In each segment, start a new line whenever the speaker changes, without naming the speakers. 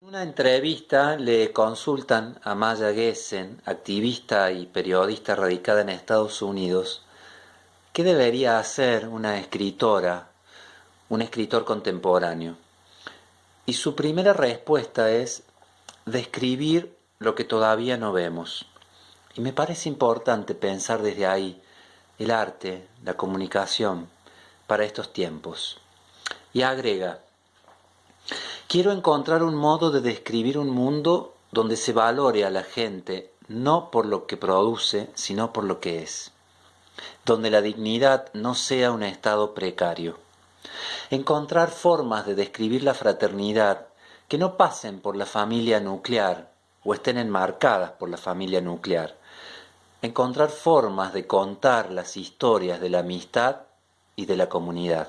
En una entrevista le consultan a Maya Gessen, activista y periodista radicada en Estados Unidos, qué debería hacer una escritora, un escritor contemporáneo. Y su primera respuesta es describir lo que todavía no vemos. Y me parece importante pensar desde ahí el arte, la comunicación para estos tiempos. Y agrega, Quiero encontrar un modo de describir un mundo donde se valore a la gente no por lo que produce, sino por lo que es. Donde la dignidad no sea un estado precario. Encontrar formas de describir la fraternidad que no pasen por la familia nuclear o estén enmarcadas por la familia nuclear. Encontrar formas de contar las historias de la amistad y de la comunidad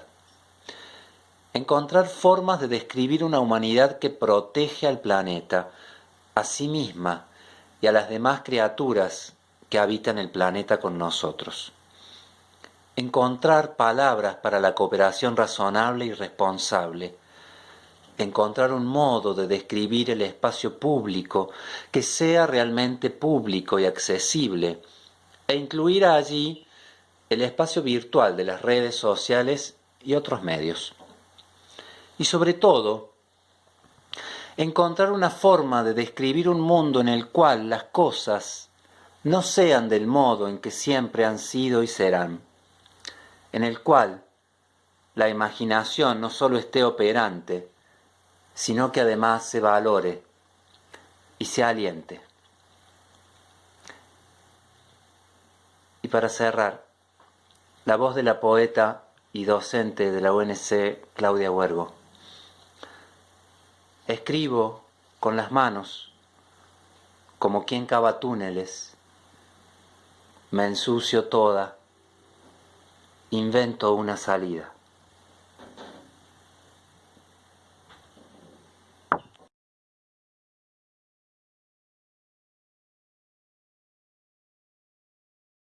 encontrar formas de describir una humanidad que protege al planeta, a sí misma y a las demás criaturas que habitan el planeta con nosotros. Encontrar palabras para la cooperación razonable y responsable. Encontrar un modo de describir el espacio público que sea realmente público y accesible e incluir allí el espacio virtual de las redes sociales y otros medios y sobre todo encontrar una forma de describir un mundo en el cual las cosas no sean del modo en que siempre han sido y serán, en el cual la imaginación no solo esté operante, sino que además se valore y se aliente. Y para cerrar, la voz de la poeta y docente de la UNC, Claudia Huergo. Escribo con las manos, como quien cava túneles. Me ensucio toda, invento una salida.